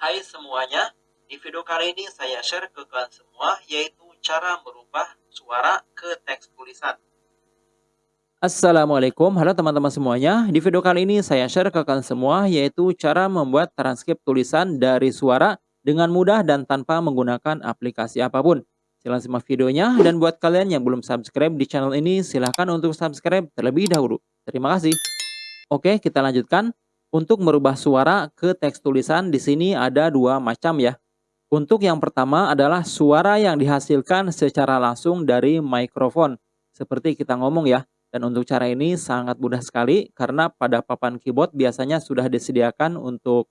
Hai semuanya, di video kali ini saya share ke kalian semua yaitu cara merubah suara ke teks tulisan. Assalamualaikum, halo teman-teman semuanya. Di video kali ini saya share ke kalian semua yaitu cara membuat transkrip tulisan dari suara dengan mudah dan tanpa menggunakan aplikasi apa pun. Silahkan simak videonya dan buat kalian yang belum subscribe di channel ini silahkan untuk subscribe terlebih dahulu. Terima kasih. Oke, kita lanjutkan. Untuk merubah suara ke teks tulisan di sini ada dua macam ya. Untuk yang pertama adalah suara yang dihasilkan secara langsung dari mikrofon. Seperti kita ngomong ya. Dan untuk cara ini sangat mudah sekali karena pada papan keyboard biasanya sudah disediakan untuk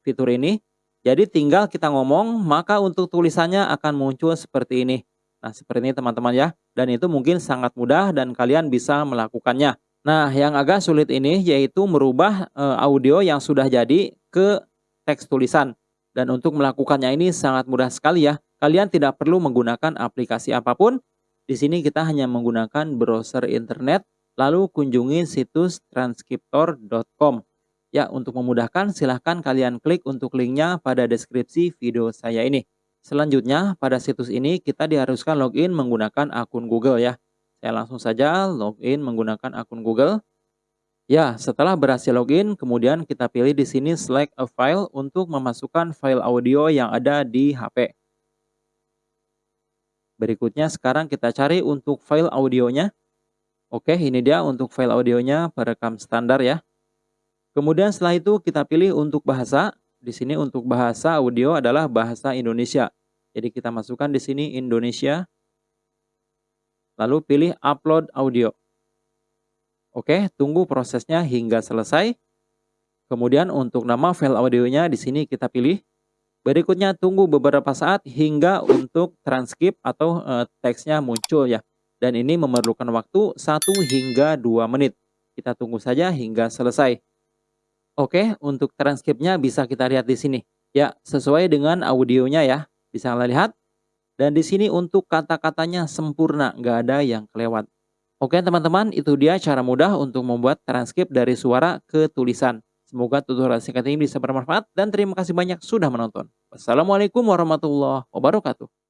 fitur ini. Jadi tinggal kita ngomong maka untuk tulisannya akan muncul seperti ini. Nah seperti ini teman-teman ya. Dan itu mungkin sangat mudah dan kalian bisa melakukannya. Nah, yang agak sulit ini yaitu merubah e, audio yang sudah jadi ke teks tulisan. Dan untuk melakukannya ini sangat mudah sekali ya. Kalian tidak perlu menggunakan aplikasi apa pun. Di sini kita hanya menggunakan browser internet, lalu kunjungi situs transcriptor.com. Ya, untuk memudahkan silahkan kalian klik untuk linknya pada deskripsi video saya ini. Selanjutnya, pada situs ini kita diharuskan login menggunakan akun Google ya. Saya langsung saja login menggunakan akun Google. Ya, setelah berhasil login, kemudian kita pilih di sini select a file untuk memasukkan file audio yang ada di HP. Berikutnya sekarang kita cari untuk file audionya. Oke, ini dia untuk file audionya perekam standar ya. Kemudian setelah itu kita pilih untuk bahasa. Di sini untuk bahasa audio adalah bahasa Indonesia. Jadi kita masukkan di sini Indonesia. Lalu pilih upload audio. Oke, tunggu prosesnya hingga selesai. Kemudian untuk nama file audionya di sini kita pilih. Berikutnya tunggu beberapa saat hingga untuk transkrip atau e, teksnya muncul ya. Dan ini memerlukan waktu 1 hingga 2 menit. Kita tunggu saja hingga selesai. Oke, untuk transkripnya bisa kita lihat di sini. Ya, sesuai dengan audionya ya. Bisa kalian lihat. Dan di sini untuk kata-katanya sempurna, nggak ada yang kelewat. Oke teman-teman, itu dia cara mudah untuk membuat transkrip dari suara ke tulisan. Semoga tutorial singkat ini bisa bermanfaat dan terima kasih banyak sudah menonton. Wassalamualaikum warahmatullahi wabarakatuh.